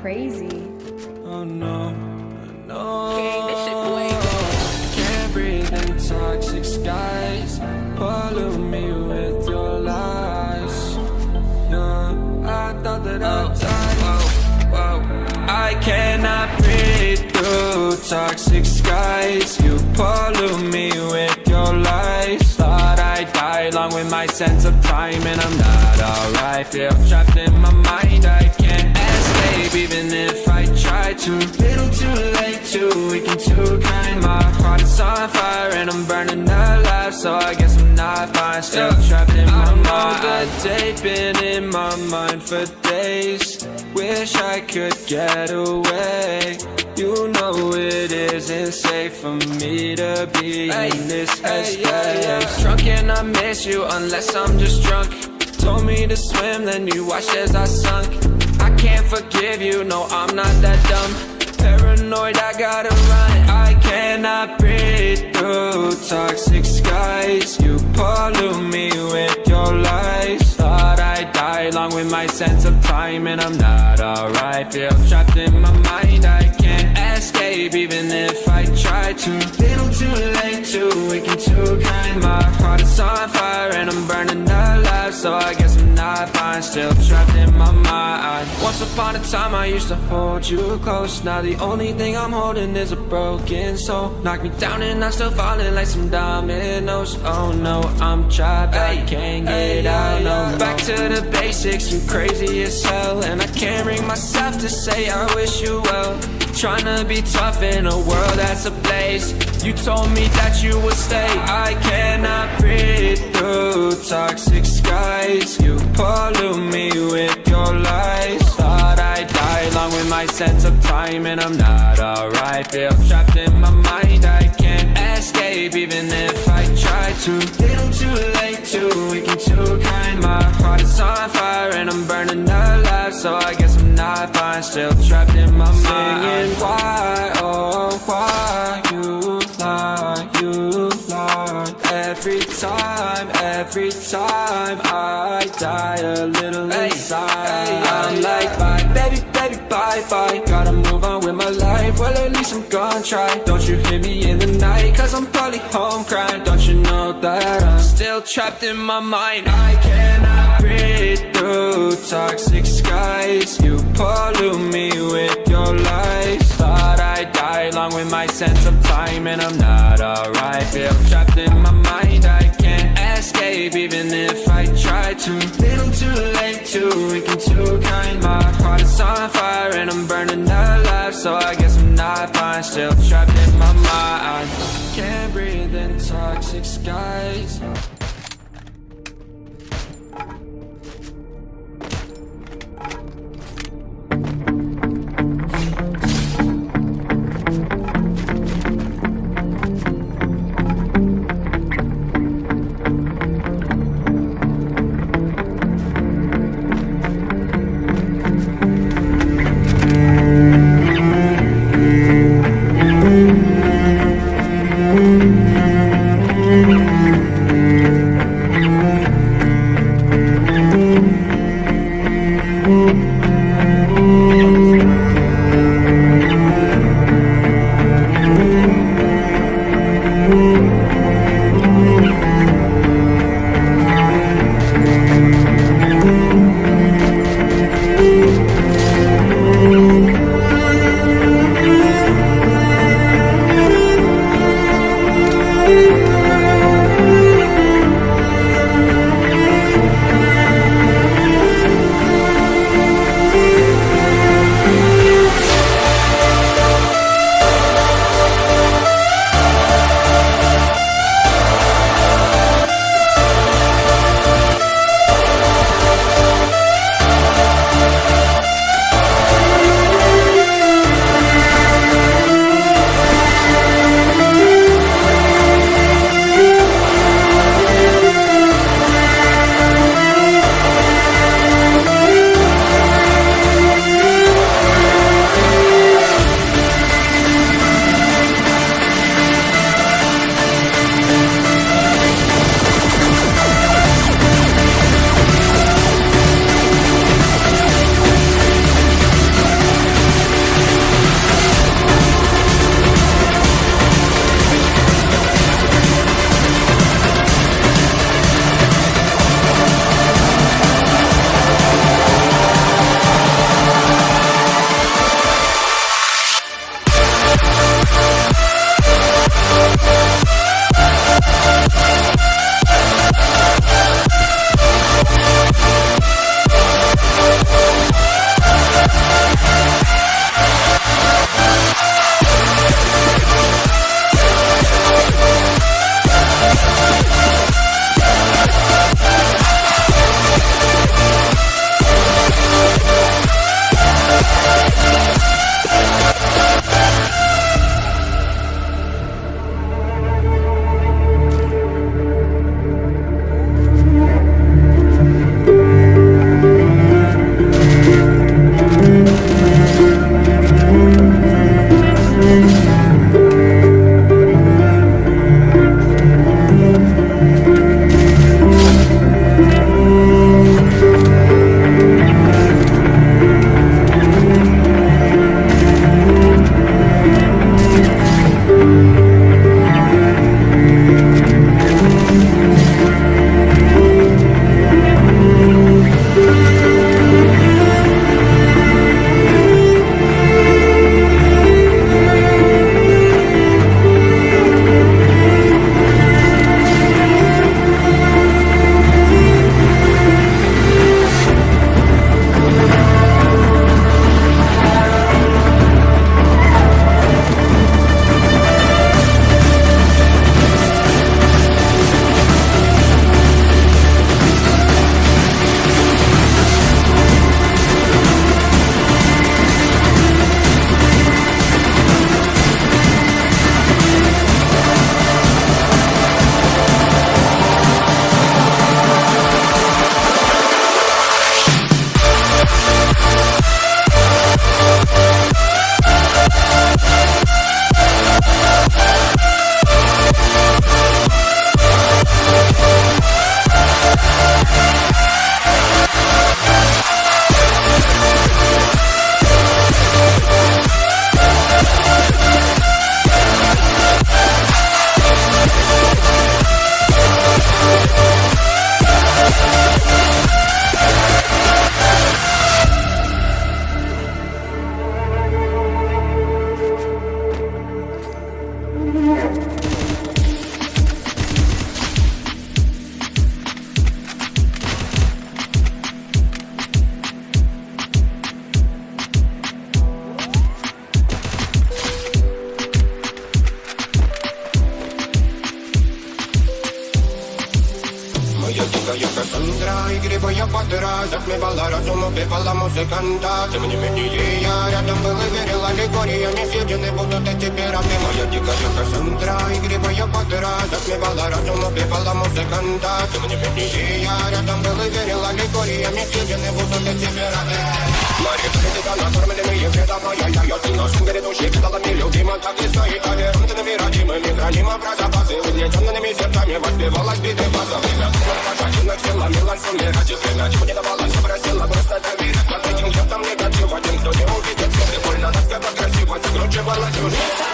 crazy. Oh no, no. King, this shit way Can't breathe in toxic skies. Pollute me with your lies. Yeah, I thought that I'd oh, die. Whoa, whoa. I cannot breathe through toxic skies. You pollute me with your lies. Thought I'd die along with my sense of time, and I'm not alright. Feel trapped in my mind. Try to. Little too late, too weak and too kind. My heart is on fire, and I'm burning alive. So I guess I'm not fine. Still trapped in my mind. The day been in my mind for days. Wish I could get away. You know it isn't safe for me to be in this headspace. Drunk and I miss you unless I'm just drunk. Told me to swim, then you watched as I sunk. Can't forgive you, no, I'm not that dumb. Paranoid, I gotta run. I cannot breathe through toxic skies. You pollute me with your lies. Thought I'd die along with my sense of time, and I'm not alright. Feel trapped in my mind, I can't escape, even if I try to. Little too late, too weak and too kind. My heart is on fire, and I'm burning alive. So I guess I'm not fine, still trapped in my mind. Once upon a time, I used to hold you close. Now the only thing I'm holding is a broken soul. Knock me down, and I'm still falling like some dominoes. Oh no, I'm trapped, I can't get out. No, back to the basics, you crazy as hell. And I can't bring myself to say I wish you well. Trying to be tough in a world that's a place You told me that you would stay. I cannot breathe through toxic skies. You pollute me with your lies. Thought I'd die along with my sense of time, and I'm not alright. Feel trapped in my mind. I can't escape, even if I try to. Little too late, too weak and too kind. My heart is on fire, and I'm burning alive. So I guess I'm not fine. Still trapped in my mind. Time I die a little inside. I'm like bye, baby, baby, bye, bye. Gotta move on with my life. Well, at least I'm gonna try. Don't you hear me in the night? Cause I'm probably home crying. Don't you know that I'm still trapped in my mind? I cannot breathe through toxic skies. You pollute me with your lies. Thought I'd die along with my sense of time, and I'm not alright. Feel trapped in my mind. Even if I try to. Little too late, too weak and too kind. My heart is on fire, and I'm burning alive. So I guess I'm not fine. Still trapped in my mind. Can't breathe in toxic skies. стала музыканта. Тем не менее я рядом был и верил Аллегория не съедены будут эти пироты Моя дикарюка с утра и грибая бодра Затмевала разум, убивала музыканта. Тем не менее я рядом был и верил Аллегория не съедены будут эти пироты Мои критика накормлены и ведомая Я ее не нашим грядущий кидалами любима Так и стоит аверантными родимыми Хранимо про запасы угнетенными сердцами Воспевалась биты база не было пожаренных сил, ломилась сумерать И время чего не давалось, не chegou a lanchoneta.